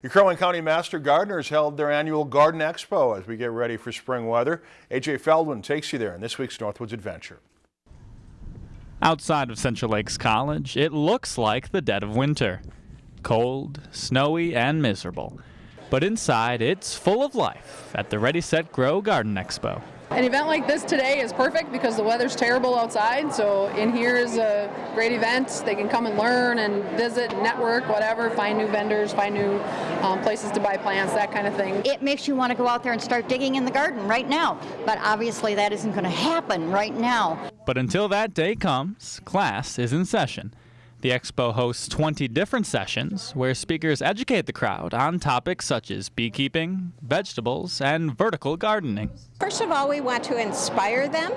The Crow County Master Gardeners held their annual Garden Expo as we get ready for spring weather. AJ Feldman takes you there in this week's Northwoods Adventure. Outside of Central Lakes College, it looks like the dead of winter. Cold, snowy, and miserable. But inside, it's full of life at the Ready Set Grow Garden Expo. An event like this today is perfect because the weather's terrible outside, so in here is a great event. They can come and learn and visit, network, whatever, find new vendors, find new um, places to buy plants, that kind of thing. It makes you want to go out there and start digging in the garden right now, but obviously that isn't going to happen right now. But until that day comes, class is in session. The expo hosts 20 different sessions where speakers educate the crowd on topics such as beekeeping, vegetables, and vertical gardening. First of all, we want to inspire them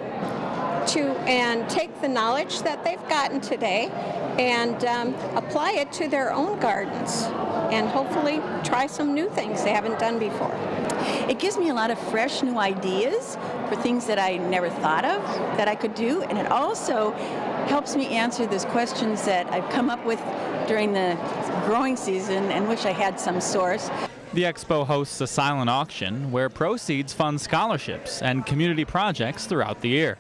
to and take the knowledge that they've gotten today and um, apply it to their own gardens and hopefully try some new things they haven't done before. It gives me a lot of fresh new ideas for things that I never thought of that I could do and it also helps me answer those questions that I've come up with during the growing season and wish I had some source. The expo hosts a silent auction where proceeds fund scholarships and community projects throughout the year.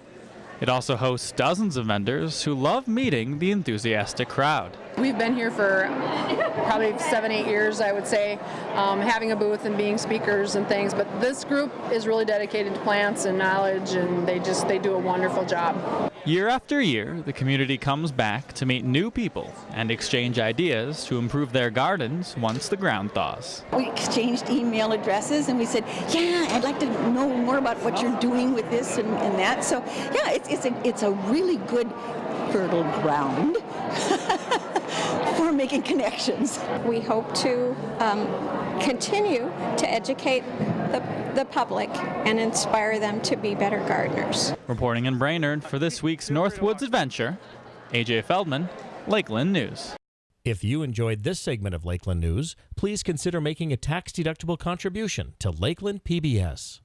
It also hosts dozens of vendors who love meeting the enthusiastic crowd. We've been here for probably seven, eight years, I would say, um, having a booth and being speakers and things. But this group is really dedicated to plants and knowledge, and they just they do a wonderful job. Year after year, the community comes back to meet new people and exchange ideas to improve their gardens once the ground thaws. We exchanged email addresses and we said, yeah, I'd like to know more about what you're doing with this and, and that. So yeah, it's, it's, a, it's a really good fertile ground for making connections. We hope to um, continue to educate the, the public and inspire them to be better gardeners. Reporting in Brainerd for this week's Northwoods Adventure, AJ Feldman, Lakeland News. If you enjoyed this segment of Lakeland News, please consider making a tax-deductible contribution to Lakeland PBS.